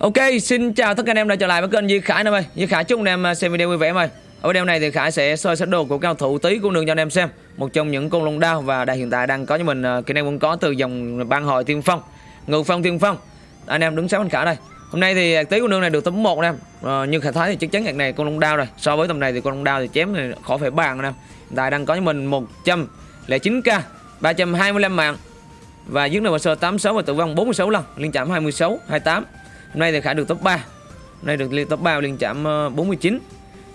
Ok, xin chào tất cả anh em đã trở lại với kênh Duy Khải em ơi. Duy Khải chúc anh em à, xem video vui vẻ em ơi. Ở video này thì Khải sẽ soi set đồ của cao thủ tí của đường cho anh em xem. Một trong những con lông đao và đang hiện tại đang có cho mình kỳ kỹ năng cũng có từ dòng ban hội tiên phong, ngự phong tiên phong. Anh em đứng sát bên Khải đây. Hôm nay thì tí của đường này được tấm 1 anh em. Uh, như Khải thấy thì chắc chắn hạt này con lông đao rồi. So với tầm này thì con lông đao thì chém thì khó phải bàn anh em. Hiện tại đang có cho mình 109k, 325 mạng và dứt nợ sơ 86 và tử vong 46 lần, liên chạm 26, 28. Hôm nay thì Khải được top 3 Hôm nay được liên top 3 liên chạm 49 ờ,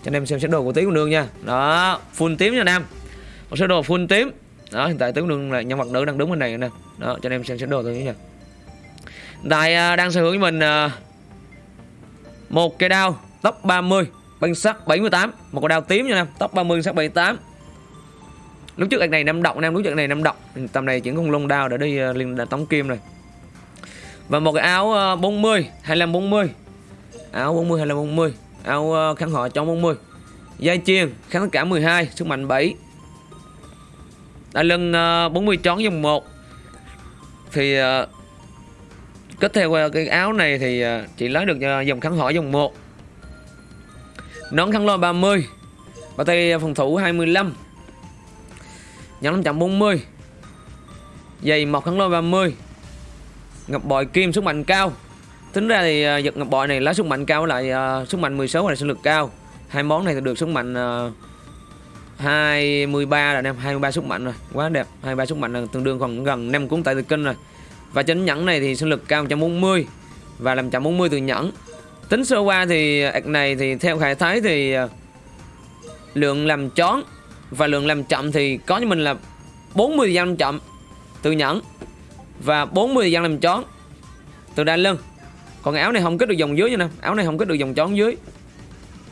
Cho anh em xem sơ đồ của tí con đường nha. Đó, full tím nha anh em Một sơ đồ full tím. Đó, hiện tại tí con đường là nhân vật nữ đang đứng bên này nè. Đó, cho anh em xem sơ đồ thôi nha. Hiện tại ờ, đang sở hữu với mình ờ, một cây đao top 30 băng sắt 78 một con đao tím nha em top 30 sắt 78 lúc trước anh này năm động anh em lúc trước này năm động tầm này chuyển con lông đao để đi liên tống kim rồi và một cái áo 40 25 40 áo 40 25 40 áo ờ, khăn họ trong 40 dây chuyền kháng cả 12 sức mạnh 7 Đa lưng ờ, 40 trón dòng 1 thì ờ, kết theo ờ, cái áo này thì Chị lấy được dòng kháng họ dòng 1 nón khăn lôi 30 bao tay phòng thủ 25 nhẫn 540 giày mọc khăn lôi 30 ngọc bội kim sức mạnh cao. Tính ra thì à, giật ngọc bội này lá sức mạnh cao lại à, uh, sức mạnh 16 là sinh lực cao. Hai món này thì được sức mạnh uh, 23 là em 23 sức mạnh rồi. Quá đẹp 23 sức mạnh là tương đương còn gần 5 cuốn tại từ kinh rồi. Và trên nhẫn này thì sinh lực cao 140 và làm 140 từ nhẫn. Tính sơ qua thì à, ạc này thì theo khải thái thì uh, lượng làm chón và lượng làm chậm thì có như mình là 40 giam chậm từ nhẫn và 40 gian làm chón. Từ đai lưng còn áo này không kết được dòng dưới nha nè. Áo này không kết được dòng chón dưới.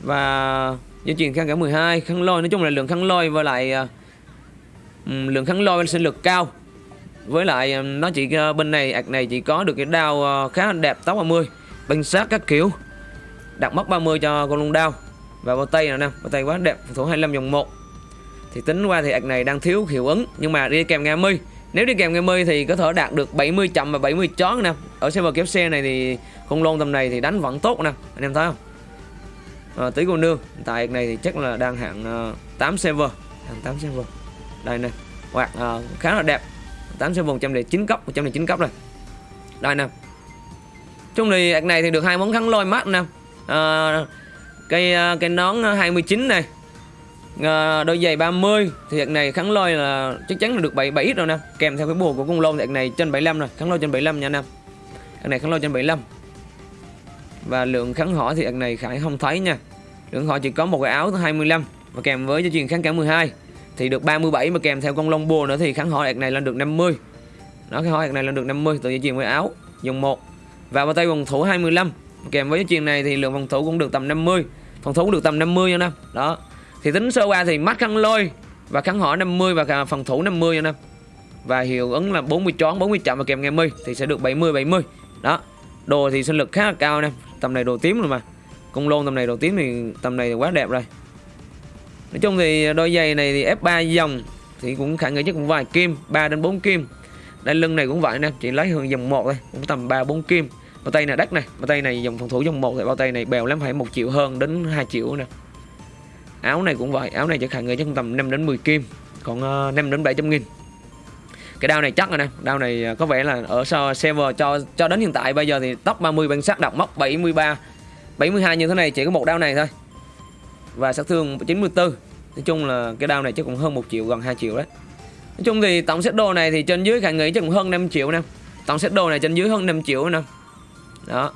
Và dây chuyền khăn cả 12 khăn lôi nói chung là lượng khăn lôi với lại um, lượng khăn lôi sinh lực cao. Với lại um, nó chỉ uh, bên này ạc này chỉ có được cái đao uh, khá đẹp tóc 30 banh sát các kiểu. Đặt móc 30 cho con lông đao. Và bao tay nè nè bao tay quá đẹp thủ 25 dòng 1 thì tính qua thì ạc này đang thiếu hiệu ứng nhưng mà đi kèm nghe mi nếu đi kèm game mi thì có thể đạt được 70 chậm và 70 chón nè. Ở server kéo xe này thì không lôn tầm này thì đánh vẫn tốt nè. Anh em thấy không? À, Tí cô nương Tại này thì chắc là đang hạng ờ, uh, 8 server. Hạng 8 server. Đây nè. Hoặc uh, ờ, khá là đẹp. 8 server 109 cấp 109 cấp rồi. Đây nè. Chung thì ạc này thì được hai món kháng lôi mắt nè. À, Cây uh, cây nón 29 này à, đôi giày 30 thì hiện này kháng lôi là chắc chắn là được 7 7 rồi nè. Kèm theo cái bùa của cung lôn thì hạt này trên 75 rồi kháng lôi trên 75 nha anh em. Hiện này kháng lôi trên 75 và lượng kháng hỏi thì hiện này khải không thấy nha. Lượng họ chỉ có một cái áo 25 và kèm với cho truyền kháng cả 12 thì được 37 mà kèm theo con lông bùa nữa thì kháng hỏi hạt này lên được 50 nó cái hỏi hạt này lên được 50 tự dây chuyền với áo dùng một. Và vào tay vòng thủ 25 kèm với chuyện này thì lượng phòng thủ cũng được tầm 50 phòng thủ cũng được tầm 50 nha nè đó thì tính sơ qua thì mắt khăn lôi và khăn họ 50 và phòng thủ 50 anh em và hiệu ứng là 40 chón 40 chậm và kèm ngày mi thì sẽ được 70 70 đó, đồ thì sinh lực khá là cao anh em tầm này đồ tím rồi mà. Công lôn tầm này đồ tím thì tầm này thì quá đẹp rồi. Nói chung thì đôi giày này thì F3 dòng thì cũng khả nghi chắc cũng vài kim 3 đến 4 kim. Đai lưng này cũng vậy nè chỉ lấy hơn dòng 1 thôi, cũng tầm 3 4 kim. Bao tay này đắt này, bao tay này dòng phòng thủ dòng 1 thì bao tay này bèo lắm, phải 1 triệu hơn đến 2 triệu nè áo này cũng vậy áo này chắc hàng người chắc tầm 5 đến 10 kim còn ờ, uh, 5 đến 700 nghìn. Cái đao này chắc rồi nè đao này ờ, có vẻ là ở server cho cho đến hiện tại bây giờ thì top 30 bản sắc đọc mốc 73 72 như thế này chỉ có một đao này thôi. Và sát thương 94 nói chung là cái đao này chắc cũng hơn 1 triệu gần 2 triệu đấy. Nói chung thì tổng set đồ này thì trên dưới khả nghĩ chắc cũng hơn 5 triệu nè. Tổng set đồ này trên dưới hơn 5 triệu nè. Đó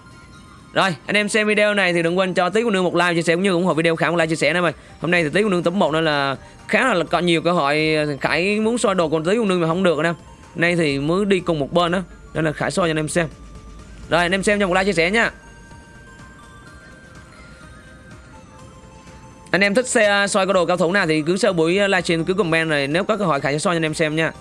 rồi, anh em xem video này thì đừng quên cho tí của nương một like chia sẻ cũng như ủng hộ video khả một like chia sẻ nữa mày. Hôm nay thì tí của nương tấm một nên là khá là có nhiều cơ hội Khải muốn soi đồ còn tí của nương mà không được anh em. Nay thì mới đi cùng một bên đó, nên là Khải soi cho anh em xem. Rồi, anh em xem cho một like chia sẻ nha. Anh em thích xe à, soi có đồ cao thủ nào thì cứ sau buổi à, livestream cứ comment rồi nếu có cơ hội Khải sẽ soi cho anh em xem nha.